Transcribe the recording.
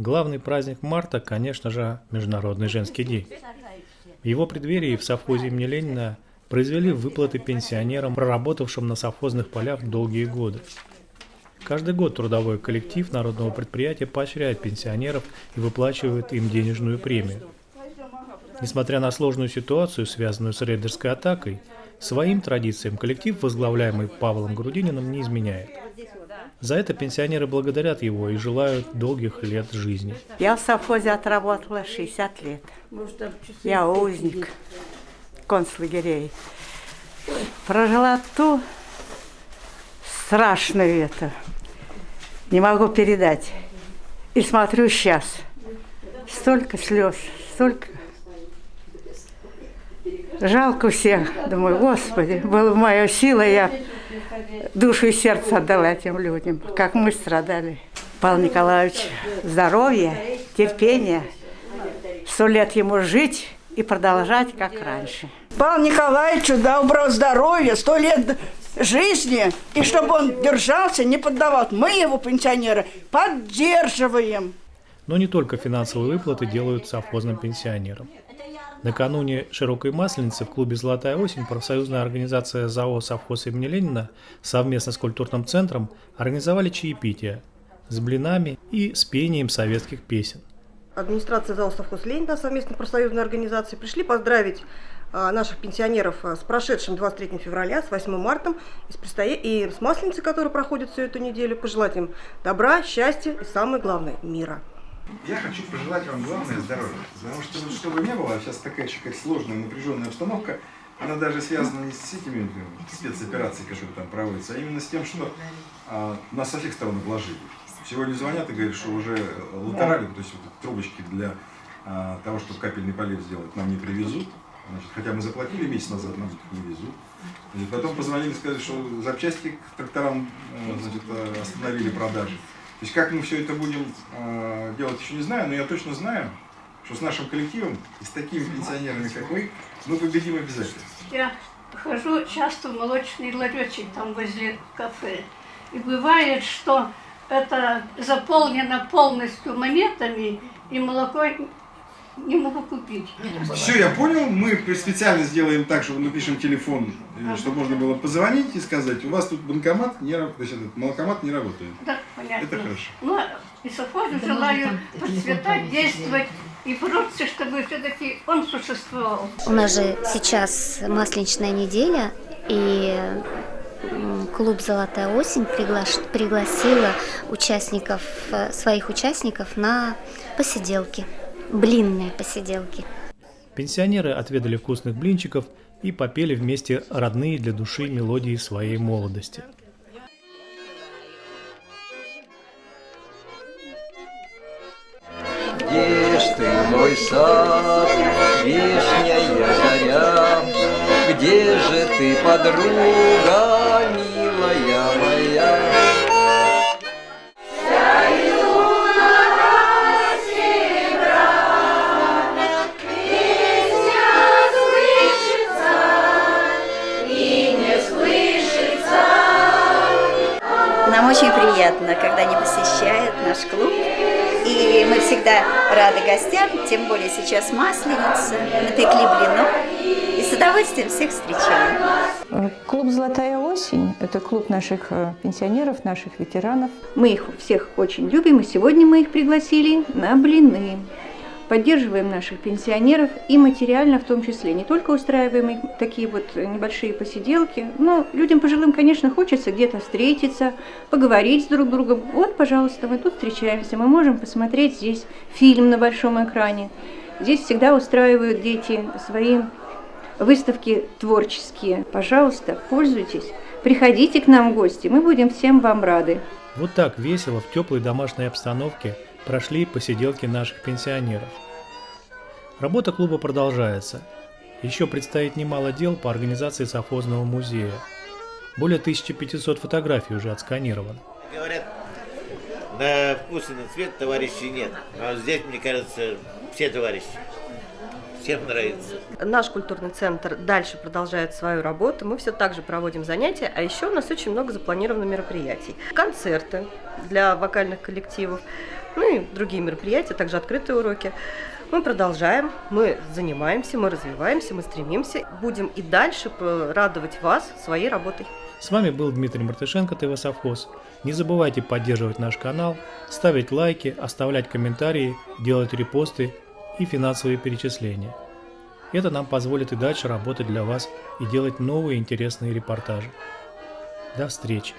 Главный праздник марта, конечно же, Международный женский день. В его преддверии в совхозе имени Ленина произвели выплаты пенсионерам, проработавшим на совхозных полях долгие годы. Каждый год трудовой коллектив народного предприятия поощряет пенсионеров и выплачивает им денежную премию. Несмотря на сложную ситуацию, связанную с рейдерской атакой, своим традициям коллектив, возглавляемый Павлом Грудининым, не изменяет. За это пенсионеры благодарят его и желают долгих лет жизни. Я в совхозе отработала 60 лет. Я узник концлагерей. Прожила ту страшную это. Не могу передать. И смотрю сейчас. Столько слез, столько Жалко всех. Думаю, Господи, была моя сила, я душу и сердце отдала этим людям, как мы страдали. Павел Николаевич, здоровья, терпения, сто лет ему жить и продолжать, как раньше. Павел Николаевичу доброго здоровья, сто лет жизни, и чтобы он держался, не поддавал. Мы его, пенсионеры, поддерживаем. Но не только финансовые выплаты делают совхозным пенсионерам. Накануне широкой масленицы в клубе «Золотая осень» профсоюзная организация ЗАО «Совхоз имени Ленина» совместно с культурным центром организовали чаепитие с блинами и с пением советских песен. Администрация ЗАО «Совхоз Ленина» совместно профсоюзной организации пришли поздравить а, наших пенсионеров а, с прошедшим 23 февраля, с 8 марта и с, предстоя... и с Масленицей, которая проходит всю эту неделю, пожелать им добра, счастья и, самое главное, мира. Я хочу пожелать вам главное здоровье. Потому что, чтобы не было, сейчас такая как сложная, напряженная обстановка, она даже связана не с этими спецоперациями, которые там проводятся, а именно с тем, что а, нас со всех сторон обложили. Сегодня звонят и говорят, что уже латерали, то есть вот, трубочки для а, того, чтобы капельный полив сделать, нам не привезут. Значит, хотя мы заплатили месяц назад, нам не везут. И потом позвонили и сказали, что запчасти к тракторам э, значит, остановили продажи. То есть как мы все это будем э, делать, еще не знаю, но я точно знаю, что с нашим коллективом и с такими пенсионерами, как вы, мы победим обязательно. Я хожу часто в молочный ларечек там возле кафе. И бывает, что это заполнено полностью монетами, и молоко не могу купить. Все, я понял. Мы специально сделаем так, что напишем телефон, ага. чтобы можно было позвонить и сказать, у вас тут банкомат, не, этот молокомат не работает. Да, понятно. Это хорошо. Ну, и совхозу желаю процветать, действовать и бороться, чтобы все-таки он существовал. У нас же сейчас масленичная неделя, и клуб «Золотая осень» пригла... пригласила участников, э, своих участников на посиделки блинные посиделки. Пенсионеры отведали вкусных блинчиков и попели вместе родные для души мелодии своей молодости. Где ж ты, мой сад, вишня я заря, Где же ты, подруга, милая приятно, когда они посещают наш клуб. И мы всегда рады гостям, тем более сейчас масленица, напекли блинов. И с удовольствием всех встречаем. Клуб «Золотая осень» – это клуб наших э, пенсионеров, наших ветеранов. Мы их всех очень любим, и сегодня мы их пригласили на блины поддерживаем наших пенсионеров и материально в том числе. Не только устраиваем их такие вот небольшие посиделки, но людям пожилым, конечно, хочется где-то встретиться, поговорить с друг другом. Вот, пожалуйста, мы тут встречаемся, мы можем посмотреть здесь фильм на большом экране. Здесь всегда устраивают дети свои выставки творческие. Пожалуйста, пользуйтесь, приходите к нам в гости, мы будем всем вам рады. Вот так весело в теплой домашней обстановке – прошли посиделки наших пенсионеров. Работа клуба продолжается. Еще предстоит немало дел по организации совхозного музея. Более 1500 фотографий уже отсканировано. Говорят, на вкус и на цвет товарищей нет. А здесь, мне кажется, все товарищи. всем нравится. Наш культурный центр дальше продолжает свою работу. Мы все так же проводим занятия, а еще у нас очень много запланировано мероприятий. Концерты для вокальных коллективов, ну и другие мероприятия, также открытые уроки. Мы продолжаем, мы занимаемся, мы развиваемся, мы стремимся. Будем и дальше радовать вас своей работой. С вами был Дмитрий Мартышенко, ТВ Совхоз. Не забывайте поддерживать наш канал, ставить лайки, оставлять комментарии, делать репосты и финансовые перечисления. Это нам позволит и дальше работать для вас и делать новые интересные репортажи. До встречи!